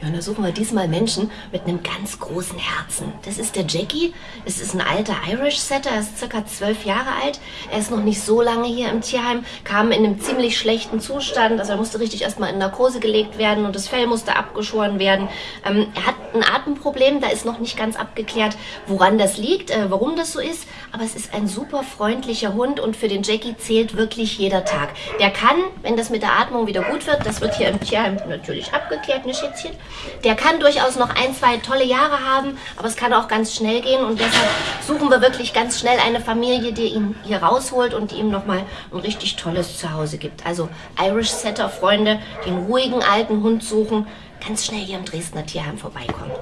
Ja, und da suchen wir diesmal Menschen mit einem ganz großen Herzen. Das ist der Jackie. Es ist ein alter Irish Setter. Er ist circa zwölf Jahre alt. Er ist noch nicht so lange hier im Tierheim. Kam in einem ziemlich schlechten Zustand. Also er musste richtig erstmal in Narkose gelegt werden und das Fell musste abgeschoren werden. Ähm, er hat ein Atemproblem. Da ist noch nicht ganz abgeklärt, woran das liegt, äh, warum das so ist. Aber es ist ein super freundlicher Hund und für den Jackie zählt wirklich jeder Tag. Der kann, wenn das mit der Atmung wieder gut wird, das wird hier im Tierheim natürlich abgeklärt, ne Schätzchen? Der kann durchaus noch ein, zwei tolle Jahre haben, aber es kann auch ganz schnell gehen und deshalb suchen wir wirklich ganz schnell eine Familie, die ihn hier rausholt und die ihm nochmal ein richtig tolles Zuhause gibt. Also Irish Setter Freunde, den ruhigen alten Hund suchen, ganz schnell hier im Dresdner Tierheim vorbeikommen.